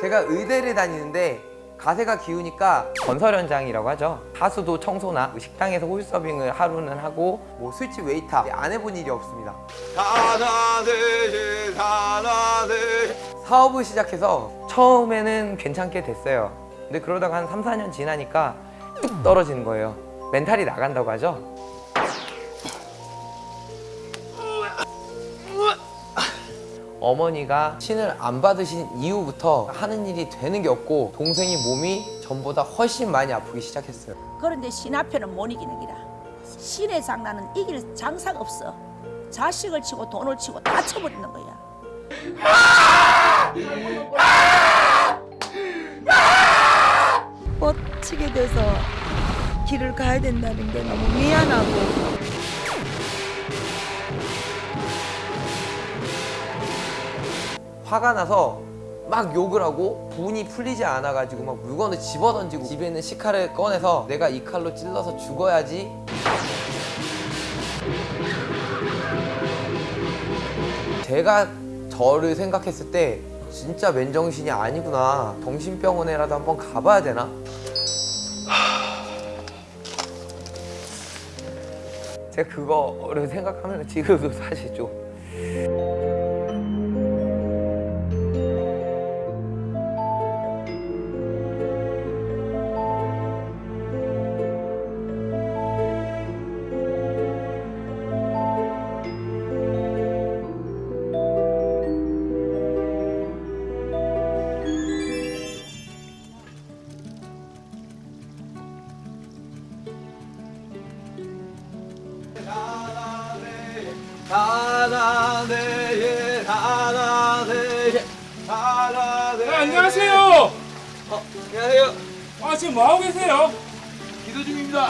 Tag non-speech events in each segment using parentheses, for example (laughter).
제가 의대를 다니는데 가세가 기우니까 건설 현장이라고 하죠. 하수도 청소나 식당에서 홀 서빙을 하루는 하고 뭐 술집 웨이터 안 해본 일이 없습니다. 사업을 시작해서 처음에는 괜찮게 됐어요. 근데 그러다가 한 3, 4년 지나니까 뚝 떨어지는 거예요. 멘탈이 나간다고 하죠. 어머니가 신을 안 받으신 이후부터 하는 일이 되는 게 없고 동생이 몸이 전보다 훨씬 많이 아프기 시작했어요. 그런데 신 앞에는 못 이기는 기라. 신의 장난은 이길 장사가 없어. 자식을 치고 돈을 치고 다 쳐버리는 거야. 뻗치게 돼서 길을 가야 된다는 게 너무 미안하고. 화가 나서 막 욕을 하고 분이 풀리지 않아가지고 막 물건을 집어던지고 집에 있는 식칼을 꺼내서 내가 이 칼로 찔러서 죽어야지. 제가 저를 생각했을 때 진짜 맨정신이 아니구나 정신병원에라도 한번 가봐야 되나? 제가 그거를 생각하면 지금도 사실 좀 지금 뭐 하고 계세요? 기도 중입니다.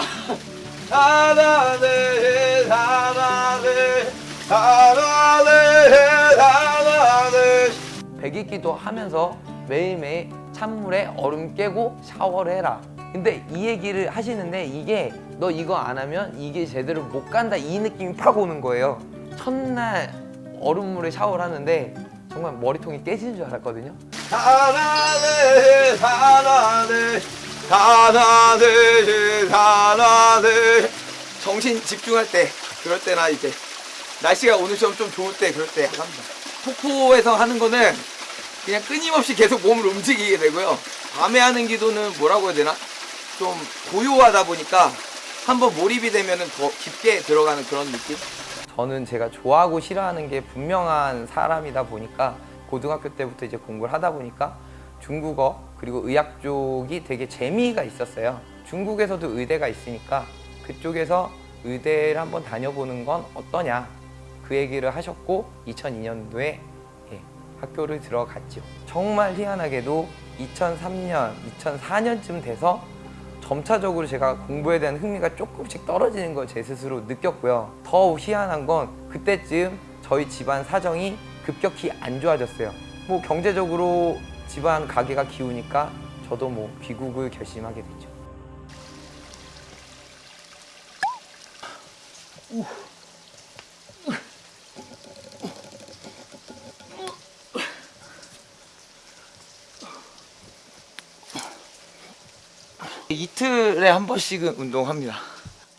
하나 둘 하나 둘 하나 둘 하나 둘 백이기도 하면서 매일매일 찬물에 얼음 깨고 샤워를 해라. 근데 이 얘기를 하시는데 이게 너 이거 안 하면 이게 제대로 못 간다 이 느낌이 팍 오는 거예요. 첫날 얼음물에 샤워를 하는데 정말 머리통이 깨지는 줄 알았거든요. 하나 둘 하나 둘 정신 집중할 때 그럴 때나 이제 날씨가 오늘처럼 좀 좋을 때 그럴 때 합니다. 폭포에서 하는 거는 그냥 끊임없이 계속 몸을 움직이게 되고요. 밤에 하는 기도는 뭐라고 해야 되나? 좀 고요하다 보니까 한번 몰입이 되면 더 깊게 들어가는 그런 느낌? 저는 제가 좋아하고 싫어하는 게 분명한 사람이다 보니까 고등학교 때부터 이제 공부를 하다 보니까 중국어 그리고 의학 쪽이 되게 재미가 있었어요. 중국에서도 의대가 있으니까 그쪽에서 의대를 한번 다녀보는 건 어떠냐 그 얘기를 하셨고 2002년도에 예, 학교를 들어갔죠. 정말 희한하게도 2003년, 2004년쯤 돼서 점차적으로 제가 공부에 대한 흥미가 조금씩 떨어지는 걸 제 스스로 느꼈고요. 더 희한한 건 그때쯤 저희 집안 사정이 급격히 안 좋아졌어요. 뭐 경제적으로 집안 가게가 기우니까 저도 뭐 귀국을 결심하게 됐죠. 이틀에 한 번씩은 운동합니다.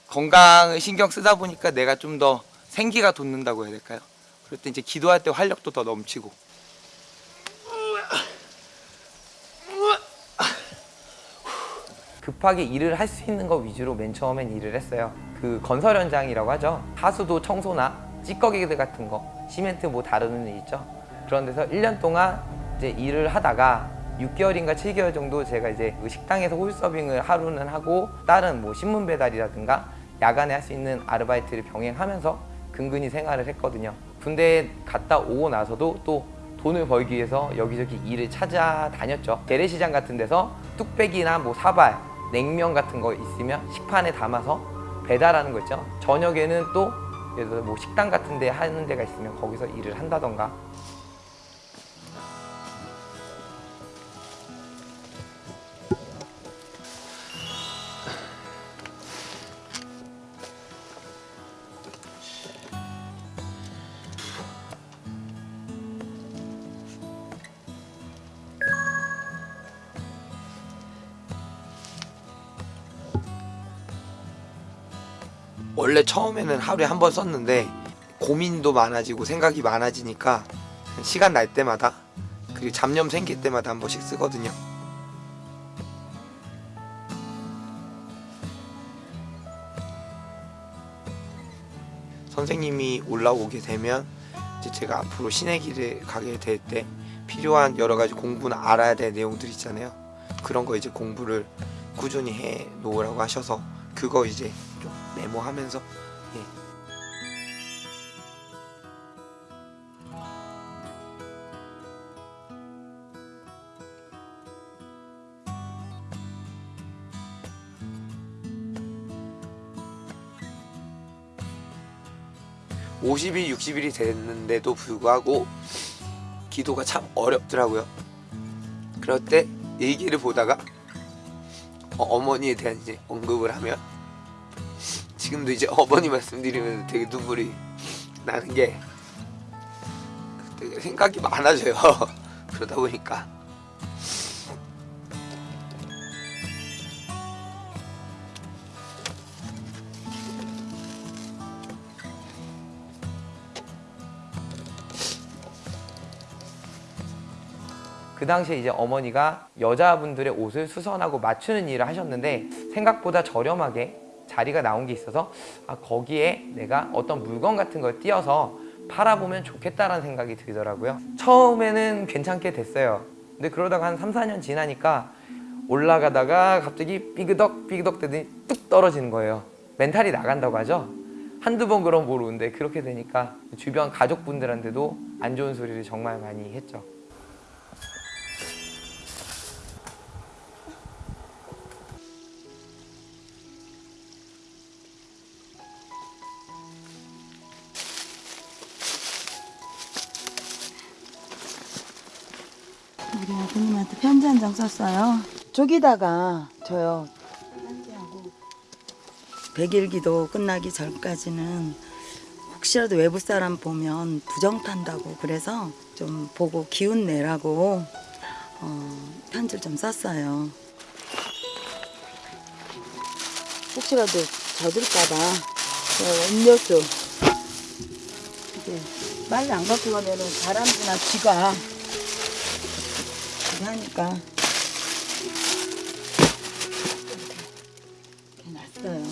건강을 신경 쓰다 보니까 내가 좀 더 생기가 돋는다고 해야 될까요? 그럴 때 이제 기도할 때 활력도 더 넘치고 급하게 일을 할 수 있는 거 위주로 맨 처음엔 일을 했어요. 그 건설 현장이라고 하죠. 하수도 청소나 찌꺼기들 같은 거, 시멘트 뭐 다루는 일 있죠. 그런 데서 1년 동안 이제 일을 하다가 6개월인가 7개월 정도 제가 이제 그 식당에서 홀 서빙을 하루는 하고 다른 뭐 신문 배달이라든가 야간에 할 수 있는 아르바이트를 병행하면서 근근히 생활을 했거든요. 군대에 갔다 오고 나서도 또 돈을 벌기 위해서 여기저기 일을 찾아다녔죠. 재래시장 같은 데서 뚝배기나 뭐 사발, 냉면 같은 거 있으면 식판에 담아서 배달하는 거 있죠. 저녁에는 또 예를 들어 뭐 식당 같은 데 하는 데가 있으면 거기서 일을 한다던가 처음에는 하루에 한 번 썼는데 고민도 많아지고 생각이 많아지니까 시간 날 때마다 그리고 잡념 생길 때마다 한 번씩 쓰거든요. 선생님이 올라오게 되면 이제 제가 앞으로 신의 길을 가게 될 때 필요한 여러 가지 공부는 알아야 될 내용들 있잖아요. 그런 거 이제 공부를 꾸준히 해 놓으라고 하셔서 그거 이제 좀 메모하면서 (50일) (60일이) 됐는데도 불구하고 기도가 참 어렵더라고요 그럴 때 일기를 보다가 어, 어머니에 대한 이제 언급을 하면 지금도 이제 어머니 말씀드리면서 되게 눈물이 나는 게 되게 생각이 많아져요. (laughs) 그러다 보니까 그 당시에 이제 어머니가 여자분들의 옷을 수선하고 맞추는 일을 하셨는데 생각보다 저렴하게 자리가 나온 게 있어서 아, 거기에 내가 어떤 물건 같은 걸 띄어서 팔아보면 좋겠다라는 생각이 들더라고요. 처음에는 괜찮게 됐어요. 근데 그러다가 한 3, 4년 지나니까 올라가다가 갑자기 삐그덕 삐그덕 되더니 뚝 떨어지는 거예요. 멘탈이 나간다고 하죠. 한두 번 그럼 모르는데 그렇게 되니까 주변 가족분들한테도 안 좋은 소리를 정말 많이 했죠. 우리 아드님한테 편지 한 장 썼어요. 저기다가 저요. 편지하고 100일 기도 끝나기 전까지는 혹시라도 외부 사람 보면 부정 탄다고 그래서 좀 보고 기운 내라고 어, 편지를 좀 썼어요. 혹시라도 젖을까봐 저 음료수 이게 빨리 안 갖고 가면은 바람이나 쥐가 이렇게 하니까 이렇게 놨어요.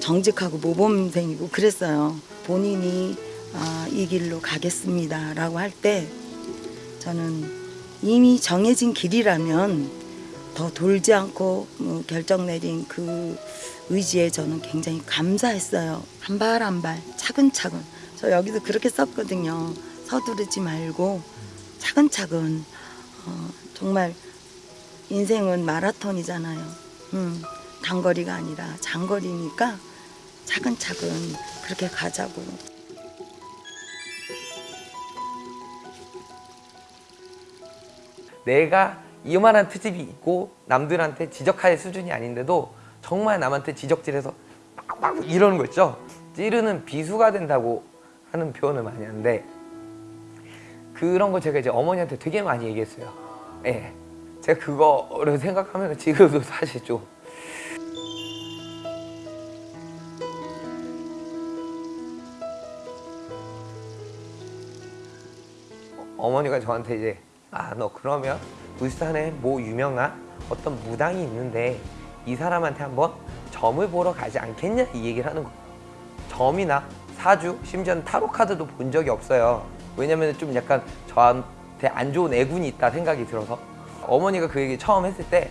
정직하고 모범생이고 그랬어요. 본인이 아, 이 길로 가겠습니다 라고 할 때 저는 이미 정해진 길이라면 더 돌지 않고 뭐 결정 내린 그 의지에 저는 굉장히 감사했어요. 한 발 한 발 차근차근 저 여기도 그렇게 썼거든요. 서두르지 말고 차근차근 어, 정말 인생은 마라톤이잖아요. 음, 단거리가 아니라 장거리니까 차근차근 그렇게 가자고. 내가 이만한 트집이 있고 남들한테 지적할 수준이 아닌데도 정말 남한테 지적질해서 막 막 이러는 거 있죠 찌르는 비수가 된다고 하는 표현을 많이 하는데 그런 거 제가 이제 어머니한테 되게 많이 얘기했어요. 예. 제가 그거를 생각하면 지금도 (laughs) 사실 좀 어머니가 저한테 이제 아 너 그러면 울산에 뭐 유명한 어떤 무당이 있는데 이 사람한테 한번 점을 보러 가지 않겠냐? 이 얘기를 하는 거예요. 점이나 사주 심지어는 타로 카드도 본 적이 없어요. 왜냐면 좀 약간 저한테 안 좋은 애군이 있다 생각이 들어서. 어머니가 그 얘기 처음 했을 때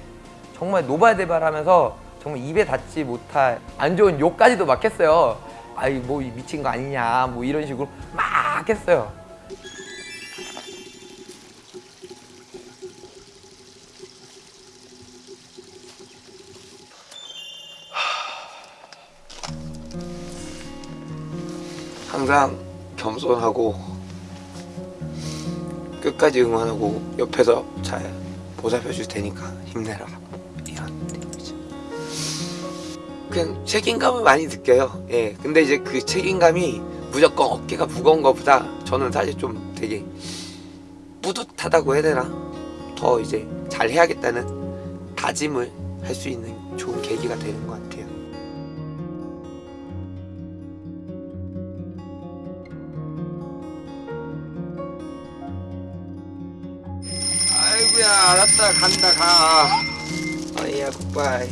정말 노발대발하면서 정말 입에 닿지 못할 안 좋은 욕까지도 막 했어요. 아이 뭐 미친 거 아니냐 뭐 이런 식으로 막 했어요 항상 겸손하고 끝까지 응원하고 옆에서 잘 보살펴 줄 테니까 힘내라 이런 느낌이죠. 그냥 책임감을 많이 느껴요. 예, 근데 이제 그 책임감이 무조건 어깨가 무거운 것보다 저는 사실 좀 되게 뿌듯하다고 해야 되나? 더 이제 잘 해야겠다는 다짐을 할 수 있는 좋은 계기가 되는 것 같아요. 알았다 간다 가. 어이야 굿바이.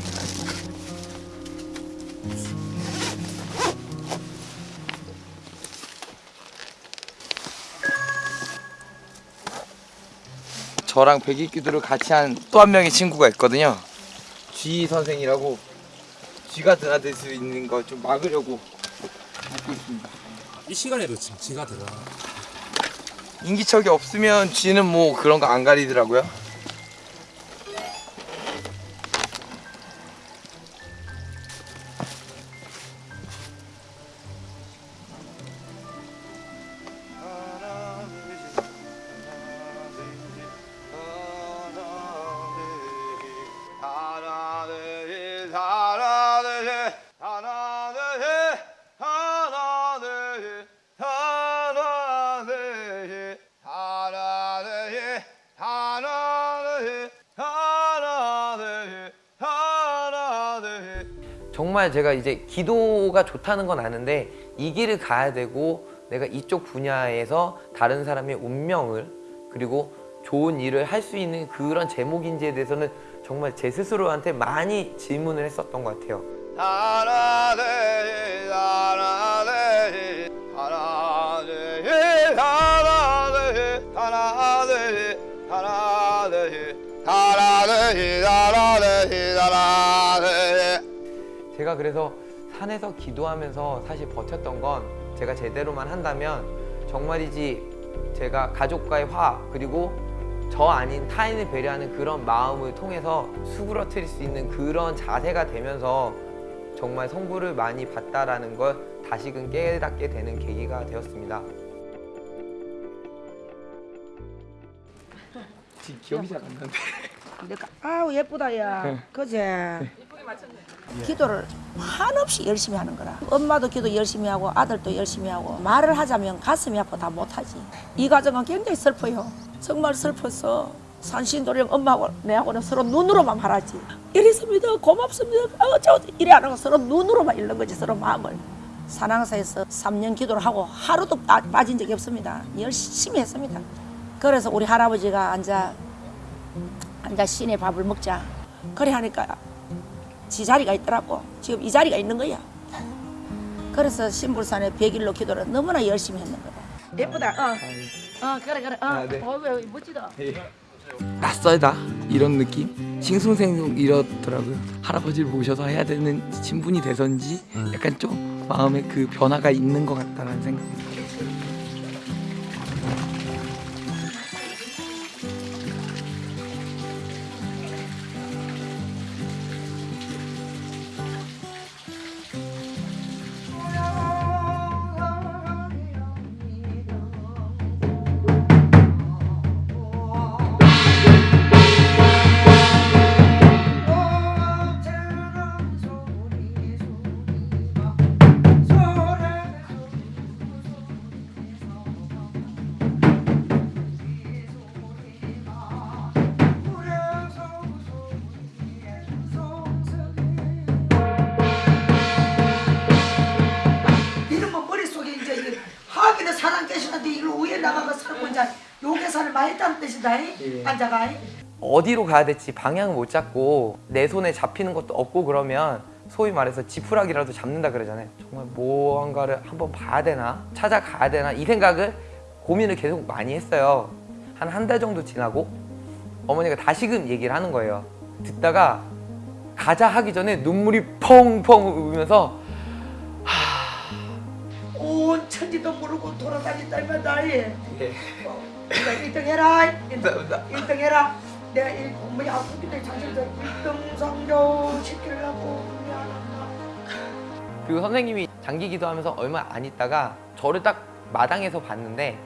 저랑 백일기도를 같이 한 또 한 명의 친구가 있거든요. 쥐 선생이라고 쥐가 드나들 수 있는 거 좀 막으려고 하고 있습니다. 이 시간에도 지금 지가 들어. 인기척이 없으면 쥐는 뭐 그런 거 안 가리더라고요. 정말 제가 이제 기도가 좋다는 건 아는데 이 길을 가야 되고 내가 이쪽 분야에서 다른 사람의 운명을 그리고 좋은 일을 할 수 있는 그런 제목인지에 대해서는 정말 제 스스로한테 많이 질문을 했었던 것 같아요. 그래서 산에서 기도하면서 사실 버텼던 건 제가 제대로만 한다면 정말이지 제가 가족과의 화 그리고 저 아닌 타인을 배려하는 그런 마음을 통해서 수그러뜨릴 수 있는 그런 자세가 되면서 정말 성부를 많이 받다라는 걸 다시금 깨닫게 되는 계기가 되었습니다. 지금 기억이 잘 안 나는데. 내가 아우 예쁘다 야 그제 기도를 한없이 열심히 하는 거라. 엄마도 기도 열심히 하고 아들도 열심히 하고 말을 하자면 가슴이 아파 다 못하지. 이 과정은 굉장히 슬퍼요. 정말 슬퍼서 산신도령 엄마하고 내하고는 서로 눈으로만 말하지. 이랬습니다. 고맙습니다. 아, 어쩌고 이래 안 하고 서로 눈으로만 읽는 거지 서로 마음을. 산항사에서 3년 기도를 하고 하루도 빠, 빠진 적이 없습니다. 열심히 했습니다. 그래서 우리 할아버지가 앉아 앉아 신의 밥을 먹자. 그래 하니까 지 자리가 있더라고. 지금 이 자리가 있는 거야. 그래서 신불산의 백일로 기도를 너무나 열심히 했는 거야. 예쁘다. 어. 어 그래 그래. 어. 네. 어, 왜 멋지다. 낯설다 이런 느낌 싱숭생숭 이렇더라고요 할아버지를 모셔서 해야 되는 신분이 돼서인지 약간 좀 마음에 그 변화가 있는 것 같다는 생각이 했다는 뜻이다. 앉아가. 어디로 가야 될지 방향을 못 잡고 내 손에 잡히는 것도 없고 그러면 소위 말해서 지푸라기라도 잡는다 그러잖아요 정말 무언가를 한번 봐야 되나 찾아가야 되나 이 생각을 고민을 계속 많이 했어요 한 한 달 정도 지나고 어머니가 다시금 얘기를 하는 거예요 듣다가 가자 하기 전에 눈물이 펑펑 울면서 온 천지도 모르고 돌아다닌다면 나이. 예. 어, 내가 1등 해라. 1등, 감사합니다. 1등 해라. 내가 일, 어머니 아프기 때문에 자식들 1등 성적 시키려고. 그리고 선생님이 장기 기도하면서 얼마 안 있다가 저를 딱 마당에서 봤는데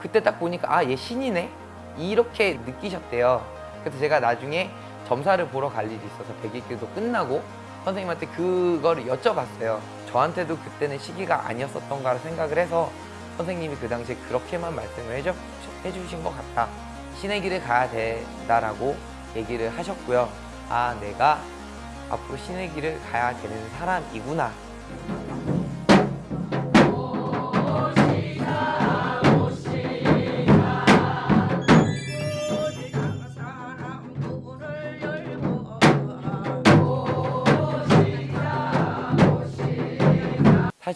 그때 딱 보니까 아 얘 신이네 이렇게 느끼셨대요 그래서 제가 나중에 점사를 보러 갈 일이 있어서 백일기도 끝나고 선생님한테 그거를 여쭤봤어요 저한테도 그때는 시기가 아니었었던가 생각을 해서 선생님이 그 당시에 그렇게만 말씀을 해주, 해주신 것 같다. 신의 길을 가야 된다라고 얘기를 하셨고요. 아 내가 앞으로 신의 길을 가야 되는 사람이구나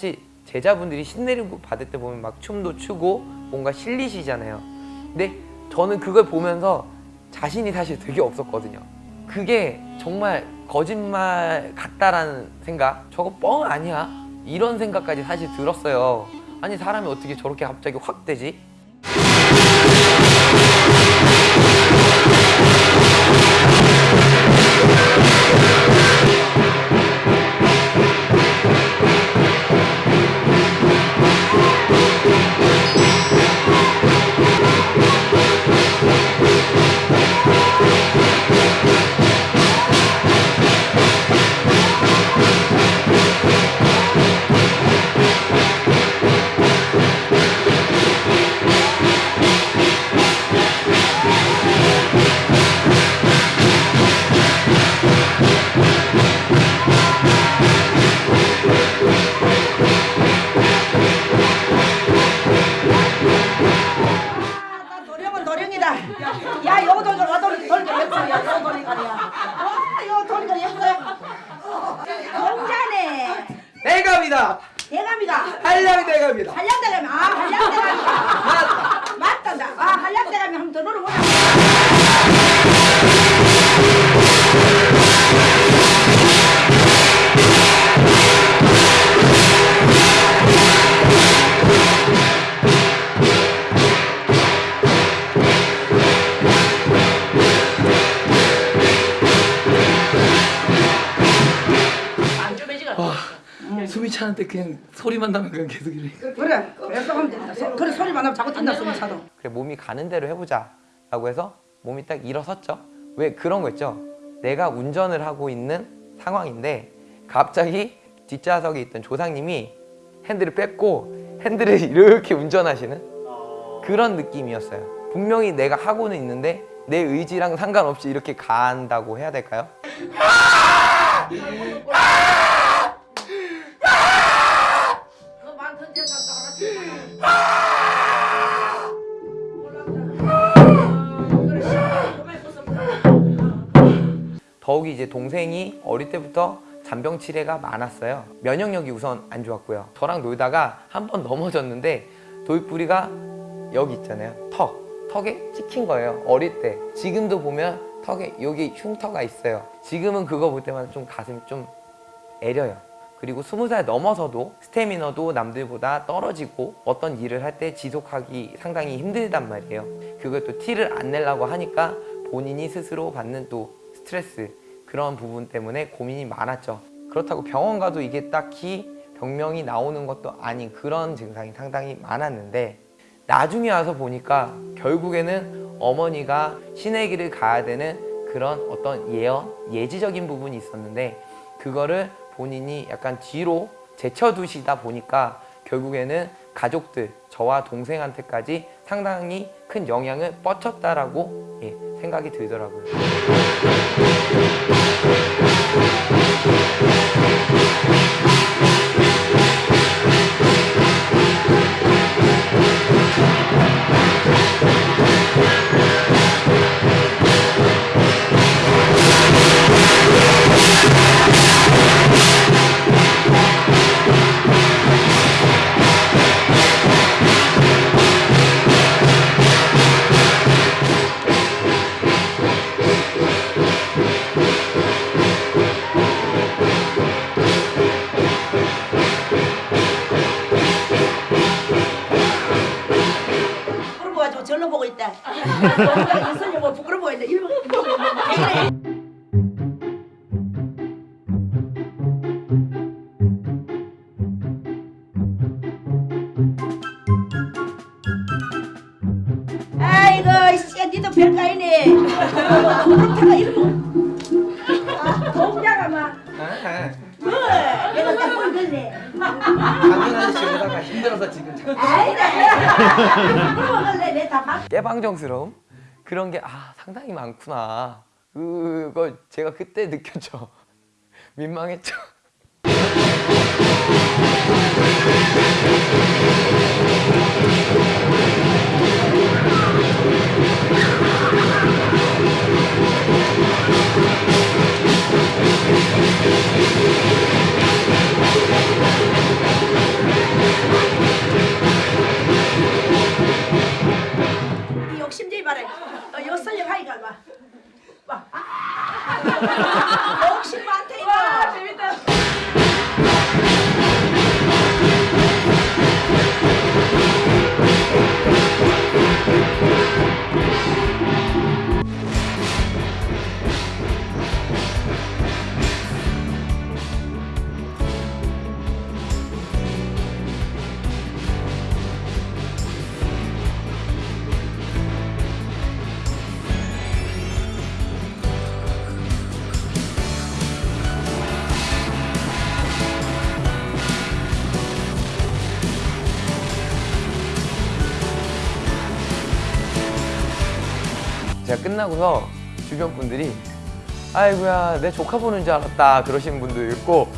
사실 제자분들이 신내림 받을 때 보면 막 춤도 추고 뭔가 실리시잖아요. 근데 저는 그걸 보면서 자신이 사실 되게 없었거든요. 그게 정말 거짓말 같다라는 생각, 저거 뻥 아니야? 이런 생각까지 사실 들었어요. 아니 사람이 어떻게 저렇게 갑자기 확 되지? 그냥 소리만 나면 그냥 계속 이래. 그래, 그래서 하면 된다. 소- 그래, 소리만 나면 자꾸 뛴다, 소리 차도. 그래 몸이 가는 대로 해보자 라고 해서 몸이 딱 일어섰죠 왜 그런 거 있죠 내가 운전을 하고 있는 상황인데 갑자기 뒷좌석에 있던 조상님이 핸들을 뺐고 핸들을 (laughs) 이렇게 운전하시는 그런 느낌이었어요 분명히 내가 하고는 있는데 내 의지랑 상관없이 이렇게 간다고 해야 될까요? 더욱이 이제 동생이 어릴 때부터 잔병 치레가 많았어요. 면역력이 우선 안 좋았고요. 저랑 놀다가 한 번 넘어졌는데 돌뿌리가 여기 있잖아요. 턱. 턱에 찍힌 거예요. 어릴 때. 지금도 보면 턱에 여기 흉터가 있어요. 지금은 그거 볼 때마다 좀 가슴이 좀 애려요. 그리고 스무 살 넘어서도 스태미너도 남들보다 떨어지고 어떤 일을 할 때 지속하기 상당히 힘들단 말이에요. 그걸 또 티를 안 내려고 하니까 본인이 스스로 받는 또 스트레스 그런 부분 때문에 고민이 많았죠. 그렇다고 병원 가도 이게 딱히 병명이 나오는 것도 아닌 그런 증상이 상당히 많았는데 나중에 와서 보니까 결국에는 어머니가 신의 길을 가야 되는 그런 어떤 예언, 예지적인 부분이 있었는데 그거를 본인이 약간 뒤로 제쳐두시다 보니까 결국에는 가족들, 저와 동생한테까지 상당히 큰 영향을 뻗쳤다라고 예, 생각이 들더라고요. Thank you. 哈哈哈哈哈 깨방정스러움 그런 게 아 상당히 많구나 그거 제가 그때 느꼈죠. (laughs) 민망했죠. (laughs) 제가 끝나고서 주변 분들이 아이고야 내 조카 보는 줄 알았다 그러시는 분도 있고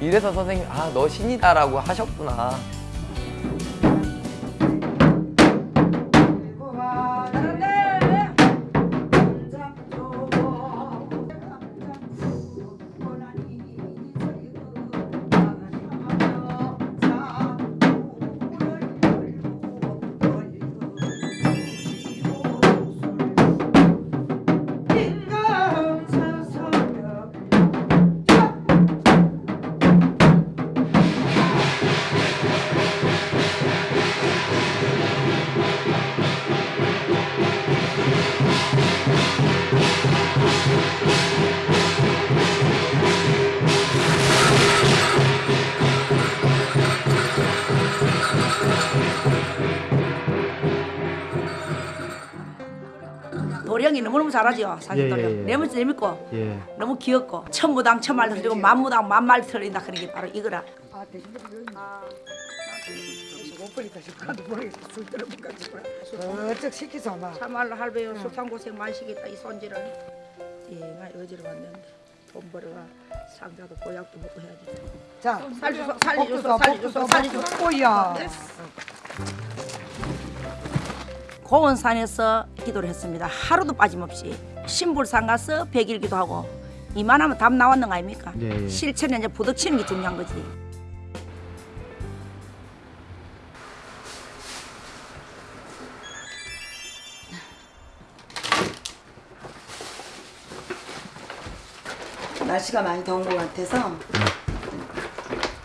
이래서 선생님 아 너 신이다 라고 하셨구나 도령이 너무너무 잘하죠 사실 예, 도령 예, 예. 너무 재밌고 예. 너무 귀엽고 천무당 천말 틀리고 만무당 만말 틀린다 그런 게 바로 이거라 어쩍 시키서 막. 참말로 할배요 숱한 고생 많이 시겠다 이 손질을 예, 어지러 왔는데 돈 벌어가 상자도 보약도 먹고 해야지 자, 살려줘 살려줘 살려줘 살려줘 오야. 고원산에서 기도를 했습니다. 하루도 빠짐없이 신불산 가서 백일기도 하고 이만하면 답 나왔는 거 아닙니까? 예, 예. 실천에 이제 부닥치는 게 중요한 거지. 날씨가 많이 더운 것 같아서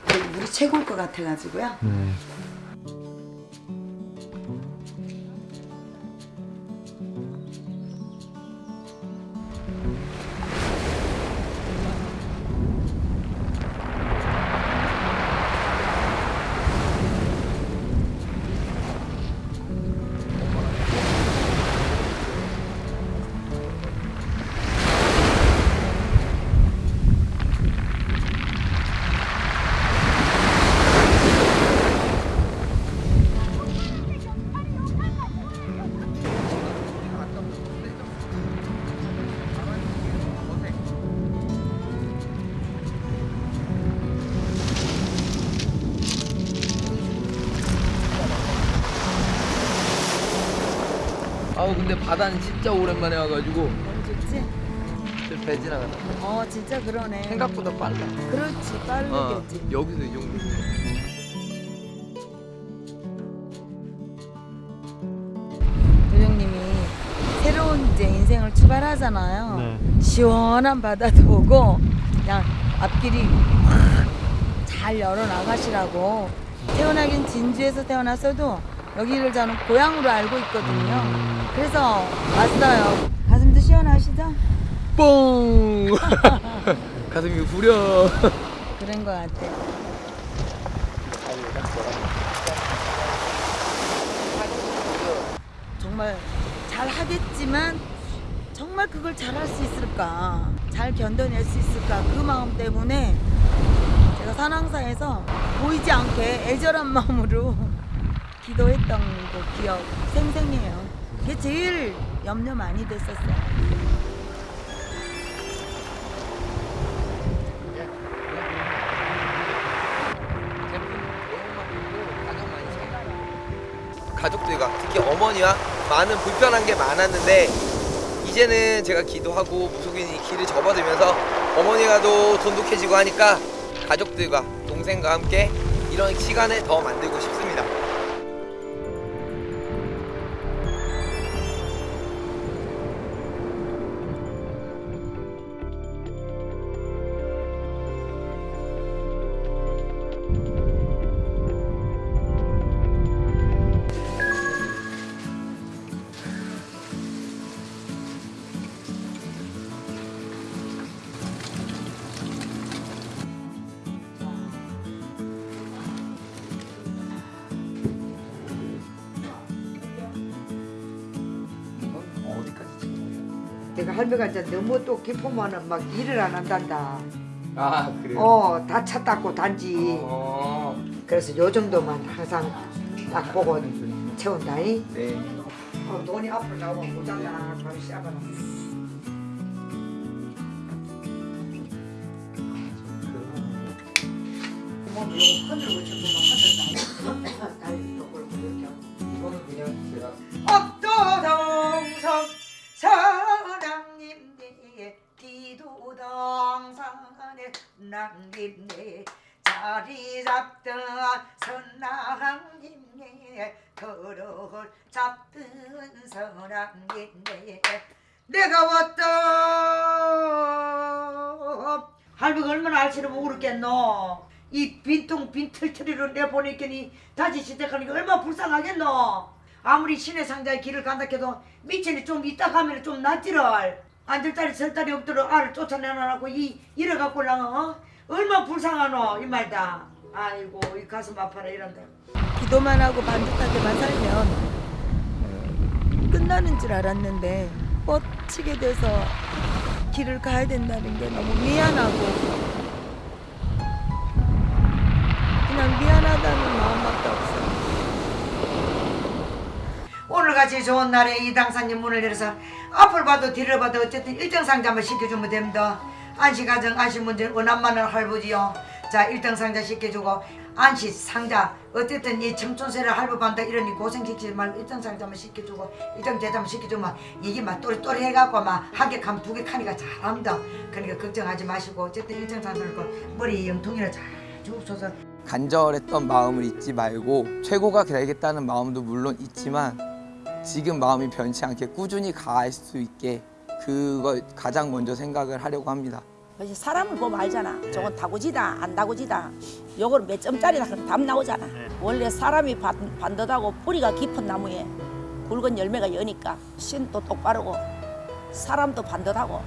여기 물이 최고일 것 같아가지고요. 네. 바다는 진짜 오랜만에 와가지고 너무 좋지? 배 지나가다 어, 진짜 그러네. 생각보다 빨라 그렇지, 어, 빠르겠지. 여기서 이 정도 도령님이 새로운 이제 인생을 출발하잖아요. 네. 시원한 바다도 보고 그냥 앞길이 확 잘 열어 나가시라고 태어나긴 진주에서 태어났어도 여기를 저는 고향으로 알고 있거든요. 그래서 왔어요. 가슴도 시원하시죠? 뽕 (laughs) 가슴이 후려 (laughs) 그런 것 같아요. 정말 잘 하겠지만 정말 그걸 잘 할 수 있을까? 잘 견뎌낼 수 있을까? 그 마음 때문에 제가 산왕사에서 보이지 않게 애절한 마음으로 기도했던 그 기억 생생해요. 그게 제일 염려 많이 됐었어요. 가족들과 특히 어머니와 많은 불편한 게 많았는데 이제는 제가 기도하고 무속인이 길을 접어들면서 어머니가도 돈독해지고 하니까 가족들과 동생과 함께 이런 시간을 더 만들고 싶습니다. 내가 할배가 이제 너무 또 깊으면은 막 일을 안 한단다. 아 그래요? 어, 다 차 닦고 단지. 어, 그래서 요 정도만 항상 딱 보고 채운다이. 네. 어, 돈이 앞으로 나오면 모자라 바로 시작하라. 뭐 요거 하늘 고쳐보면 하늘 나. 다 남김네 자리 잡던 선랑님네 걸어올 잡던 선랑님네 내가 왔다. 할머니가 얼마나 알지를 모르겠노? 이 빈통 빈털터리로 내보내겠니? 다시 시작하니까 얼마나 불쌍하겠노? 아무리 신의 상자의 길을 간다 해도 미천이 좀 이따 가면 좀 낫지를 앉을 자리 설 자리 없도록 알을 쫓아내놔놓고 이 이래갖고 랑 어? 얼마나 불쌍하노 이 말다 아이고 이 가슴 아파라 이런데 기도만 하고 반듯하게만 살면 어, 끝나는 줄 알았는데 뻗치게 돼서 길을 가야 된다는 게 너무 미안하고 그냥 미안하다는 마음밖에 없어요. 오늘같이 좋은 날에 이 당사님 문을 열어서 앞을 봐도 뒤를 봐도 어쨌든 일정 상자만 시켜주면 됩니다. 안시가정 안시문제 원한만을 할부지요. 자 일등 상자 시켜주고 안시 상자 어쨌든 이 청춘세를 할부반다 이러니 고생시키지 말고 일등 상자만 시켜주고 일등 제자만 시켜주면 이게 막 또리또리 해갖고 막개 카니까 잘합니다. 그러니까 걱정하지 마시고 어쨌든 일등 상자를 그 머리 영통이나 잘 주옵소서. 간절했던 마음을 잊지 말고 최고가 되겠다는 마음도 물론 있지만 지금 마음이 변치 않게 꾸준히 갈수 있게 그걸 가장 먼저 생각을 하려고 합니다. 그래서 사람을 보면 알잖아. 저건 다구지다, 안 다구지다. 요걸 몇 점짜리다 그럼 답 나오잖아. 원래 사람이 반, 반듯하고 뿌리가 깊은 나무에 굵은 열매가 여니까 신도 똑바르고 사람도 반듯하고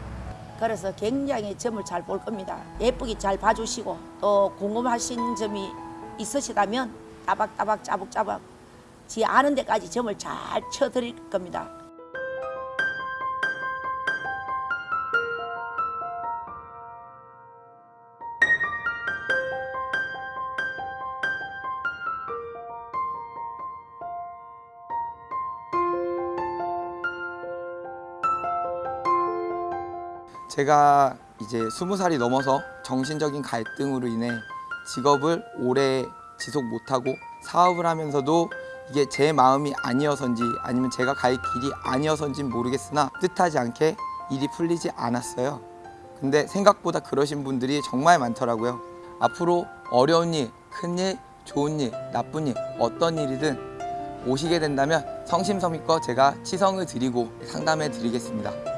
그래서 굉장히 점을 잘 볼 겁니다. 예쁘게 잘 봐주시고 또 궁금하신 점이 있으시다면 따박따박 짜박짜박 지 아는 데까지 점을 잘 쳐드릴 겁니다. 제가 이제 스무 살이 넘어서 정신적인 갈등으로 인해 직업을 오래 지속 못하고 사업을 하면서도 이게 제 마음이 아니어서인지 아니면 제가 갈 길이 아니어서인지 모르겠으나 뜻하지 않게 일이 풀리지 않았어요. 근데 생각보다 그러신 분들이 정말 많더라고요. 앞으로 어려운 일, 큰 일, 좋은 일, 나쁜 일, 어떤 일이든 오시게 된다면 성심성의껏 제가 치성을 드리고 상담해 드리겠습니다.